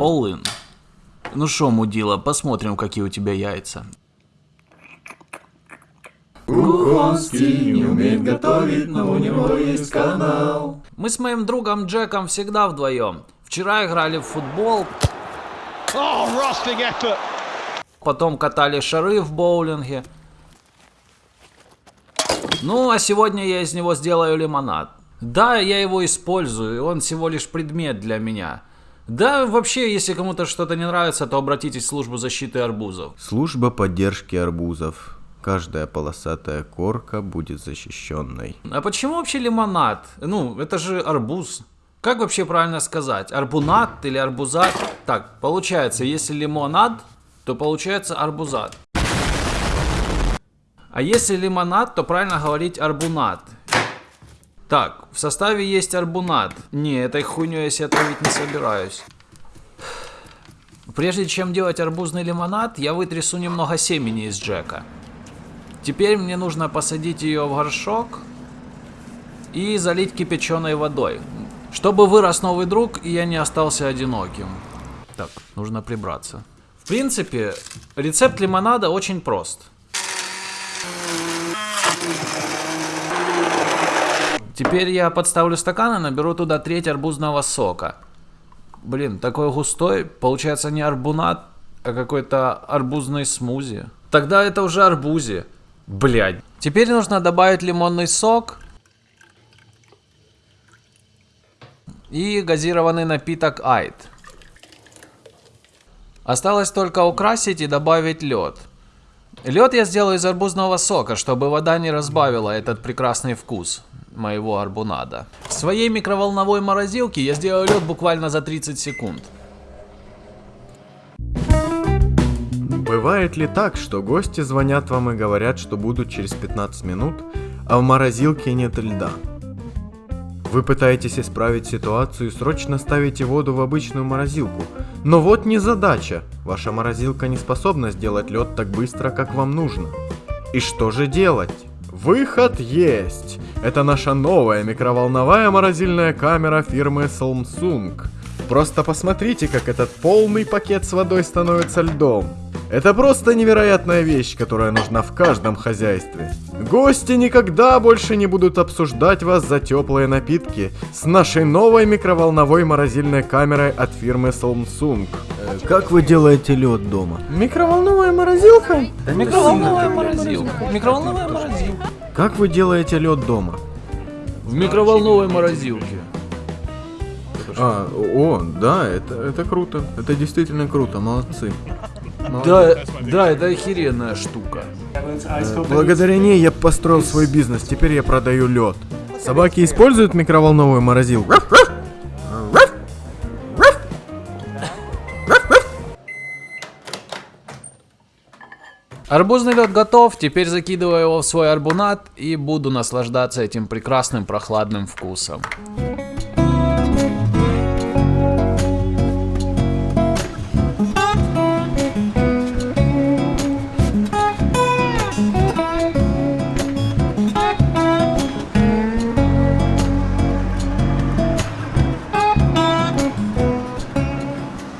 All in. Ну шо, мудила, посмотрим, какие у тебя яйца. Кухонский не умеет готовить, но у него есть канал. Мы с моим другом Джеком всегда вдвоем. Вчера играли в футбол, Oh, потом катали шары в боулинге. Ну, а сегодня я из него сделаю лимонад. Да, я его использую, он всего лишь предмет для меня. Да, вообще, если кому-то что-то не нравится, то обратитесь в службу защиты арбузов. Служба поддержки арбузов. Каждая полосатая корка будет защищенной. А почему вообще лимонад? Ну, это же арбуз. Как вообще правильно сказать? Арбунат или арбузат? Так, получается, если лимонад, то получается арбузат. А если лимонад, то правильно говорить арбунат. Так, в составе есть арбунат. Не, этой хуйней я себе травить не собираюсь. Прежде чем делать арбузный лимонад, я вытрясу немного семени из Джека. Теперь мне нужно посадить ее в горшок и залить кипяченой водой. Чтобы вырос новый друг, и я не остался одиноким. Так, нужно прибраться. В принципе, рецепт лимонада очень прост. Теперь я подставлю стакан и наберу туда треть арбузного сока. Блин, такой густой, получается не арбунат, а какой-то арбузный смузи. Тогда это уже арбузи. Блядь. Теперь нужно добавить лимонный сок и газированный напиток Айд. Осталось только украсить и добавить лед. Лед я сделаю из арбузного сока, чтобы вода не разбавила этот прекрасный вкус моего арбунада. В своей микроволновой морозилке я сделаю лед буквально за 30 секунд. Бывает ли так, что гости звонят вам и говорят, что будут через 15 минут, а в морозилке нет льда? Вы пытаетесь исправить ситуацию и срочно ставите воду в обычную морозилку. Но вот не задача. Ваша морозилка не способна сделать лед так быстро, как вам нужно. И что же делать? Выход есть! Это наша новая микроволновая морозильная камера фирмы Samsung. Просто посмотрите, как этот полный пакет с водой становится льдом. Это просто невероятная вещь, которая нужна в каждом хозяйстве. Гости никогда больше не будут обсуждать вас за теплые напитки с нашей новой микроволновой морозильной камерой от фирмы Samsung. Э, Как вы делаете лед дома? Микроволновая морозилка? Микроволновая морозилка. Микроволновая морозилка. Как вы делаете лед дома? В микроволновой морозилке. А, о, да, это, это круто. Это действительно круто, молодцы. Да, да, это охеренная штука. Благодаря ней я построил свой бизнес, теперь я продаю лед. Собаки используют микроволновую морозилку? Арбузный лед готов, теперь закидываю его в свой арбунат и буду наслаждаться этим прекрасным прохладным вкусом.